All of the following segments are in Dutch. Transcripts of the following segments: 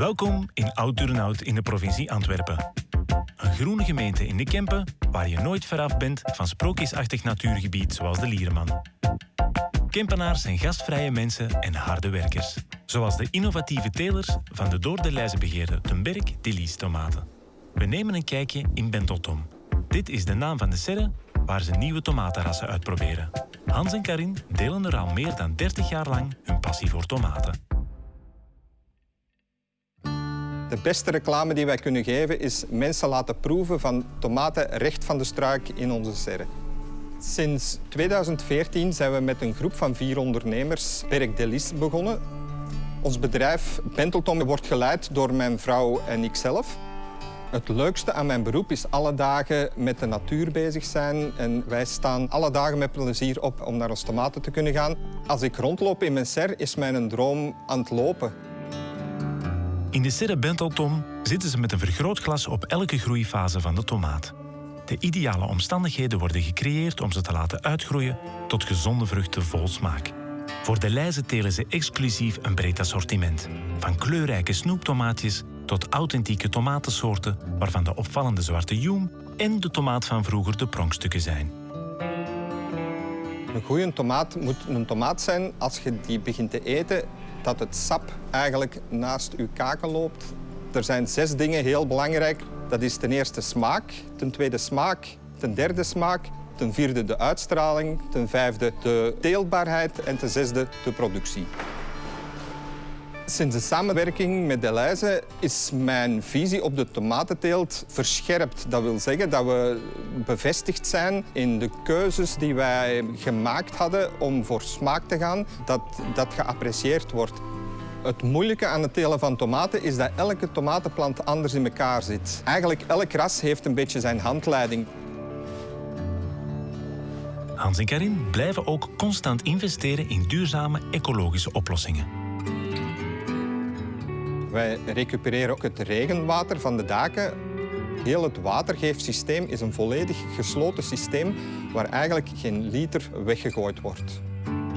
Welkom in Oud-Turnhout in de provincie Antwerpen. Een groene gemeente in de Kempen waar je nooit veraf bent van sprookjesachtig natuurgebied zoals de Liereman. Kempenaars zijn gastvrije mensen en harde werkers. Zoals de innovatieve telers van de door de lijzen begeerde Tenberg Delice tomaten. We nemen een kijkje in Benteltom. Dit is de naam van de serre waar ze nieuwe tomatenrassen uitproberen. Hans en Karin delen er al meer dan 30 jaar lang hun passie voor tomaten. De beste reclame die wij kunnen geven is mensen laten proeven van tomaten recht van de struik in onze serre. Sinds 2014 zijn we met een groep van vier ondernemers Berk Delis begonnen. Ons bedrijf Benteltom wordt geleid door mijn vrouw en ikzelf. Het leukste aan mijn beroep is alle dagen met de natuur bezig zijn. En wij staan alle dagen met plezier op om naar ons tomaten te kunnen gaan. Als ik rondloop in mijn ser, is mijn droom aan het lopen. In de serre Benteltom zitten ze met een vergrootglas op elke groeifase van de tomaat. De ideale omstandigheden worden gecreëerd om ze te laten uitgroeien tot gezonde vruchten vol smaak. Voor de lijzen telen ze exclusief een breed assortiment. Van kleurrijke snoeptomaatjes tot authentieke tomatensoorten waarvan de opvallende zwarte joem en de tomaat van vroeger de pronkstukken zijn. Een goede tomaat moet een tomaat zijn als je die begint te eten, dat het sap eigenlijk naast je kaken loopt. Er zijn zes dingen heel belangrijk. Dat is ten eerste smaak, ten tweede smaak, ten derde smaak, ten vierde de uitstraling, ten vijfde de teelbaarheid en ten zesde de productie. Sinds de samenwerking met Deleuze is mijn visie op de tomatenteelt verscherpt. Dat wil zeggen dat we bevestigd zijn in de keuzes die wij gemaakt hadden om voor smaak te gaan, dat dat geapprecieerd wordt. Het moeilijke aan het telen van tomaten is dat elke tomatenplant anders in elkaar zit. Eigenlijk elk ras heeft een beetje zijn handleiding. Hans en Karin blijven ook constant investeren in duurzame ecologische oplossingen. Wij recupereren ook het regenwater van de daken. Heel het watergeefsysteem is een volledig gesloten systeem waar eigenlijk geen liter weggegooid wordt.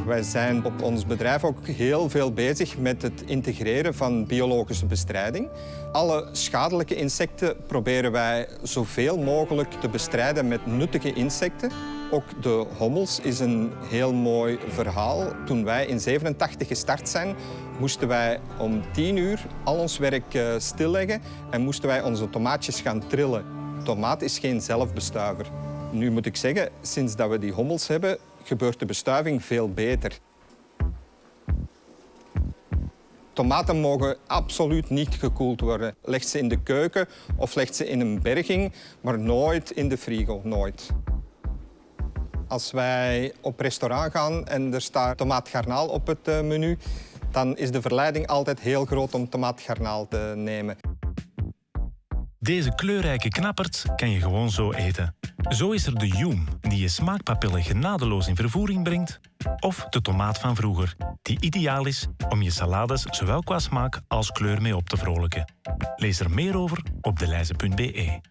Wij zijn op ons bedrijf ook heel veel bezig met het integreren van biologische bestrijding. Alle schadelijke insecten proberen wij zoveel mogelijk te bestrijden met nuttige insecten. Ook de hommels is een heel mooi verhaal. Toen wij in 87 gestart zijn, moesten wij om 10 uur al ons werk eh, stilleggen en moesten wij onze tomaatjes gaan trillen. Tomaat is geen zelfbestuiver. Nu moet ik zeggen, sinds dat we die hommels hebben, gebeurt de bestuiving veel beter. Tomaten mogen absoluut niet gekoeld worden. Leg ze in de keuken of leg ze in een berging, maar nooit in de frigo, nooit. Als wij op restaurant gaan en er staat tomaatgarnaal op het eh, menu, dan is de verleiding altijd heel groot om tomaatgarnaal te nemen. Deze kleurrijke knappert kan je gewoon zo eten. Zo is er de joem, die je smaakpapillen genadeloos in vervoering brengt. Of de tomaat van vroeger, die ideaal is om je salades zowel qua smaak als kleur mee op te vrolijken. Lees er meer over op deleize.be.